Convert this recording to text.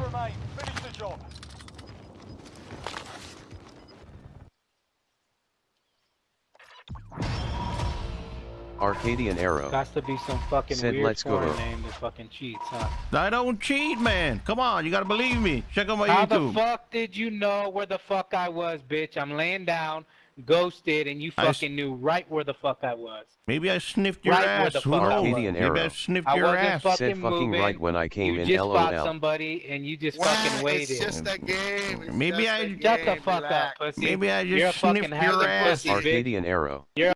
remain. Finish the job. Arcadian Arrow. Got to be some fucking Said, weird "Let's go foreign to-" name that fucking cheats, huh? I don't cheat, man. Come on, you gotta believe me. Check out my How the YouTube. fuck did you know where the fuck I was, bitch? I'm laying down, ghosted, and you fucking knew right where the fuck I was. Maybe I sniffed your Right where ass. the Who fuck I knows? Arcadian Maybe I Arrow. sniffed I your wasn't ass. fucking Said fucking moving. right when I came you in. just fought somebody and you just Wow, fucking It's waited. just a game. It's Maybe just I- a Shut the game, fuck relax. up, pussy. Maybe I You're just fucking sniffed your ass. pussy, bitch. Arcadian Arrow. You're